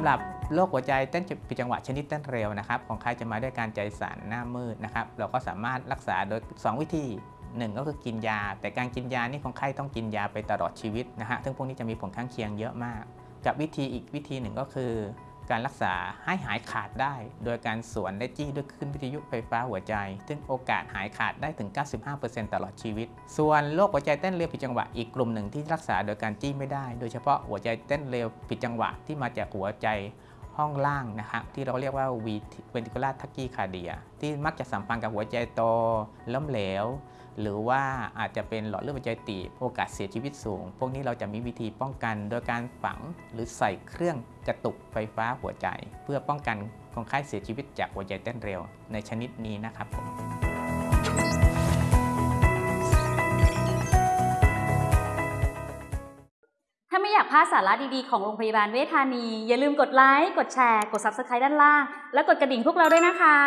ำหรับโรคหัวใจเต้นผิดจังหวะชนิดเต้นเร็วนะครับของใครจะมาด้วยการใจสั่นหน้ามืดนะครับเราก็สามารถรักษาโดย 2 วิธีหนึ่งก็คือกินยา แต่การกินยานี่ของไข้ต้องกินยาไปตลอดชีวิตนะฮะซึ่งพวกนี้จะมีผลข้างเคียงเยอะมาก กับวิธีอีกวิธีหนึ่งก็คือ การรักษาให้หายขาดได้ โดยการสวนและจี้ด้วยคลื่นวิทยุไฟฟ้าหัวใจ ซึ่งโอกาสหายขาดได้ถึง 95%ตลอดชีวิต ส่วนโรคหัวใจเต้นเร็วผิดจังหวะอีกกลุ่มหนึ่งที่รักษาโดยการจี้ไม่ได้ โดยเฉพาะหัวใจเต้นเร็วผิดจังหวะที่มาจากหัวใจห้องล่างนะครับที่เราเรียกว่า ventricular tachycardia ที่มักจะสัมพันธ์กับหัวใจโตล้มเหลว หรือว่าอาจจะเป็นหลอดเลือดหัวใจตีบโอกาสเสียชีวิตสูง พวกนี้เราจะมีวิธีป้องกันโดยการฝังหรือใส่เครื่องกระตุกไฟฟ้าหัวใจ เพื่อป้องกันคนไข้เสียชีวิตจากหัวใจเต้นเร็ว ในชนิดนี้นะครับผมถ้าไม่อยากพลาดสาระดีๆ ของโรงพยาบาลเวชธานี อย่าลืมกดไลค์ กดแชร์ กด Subscribe ด้านล่าง และกดกระดิ่งพวกเราด้วยนะคะ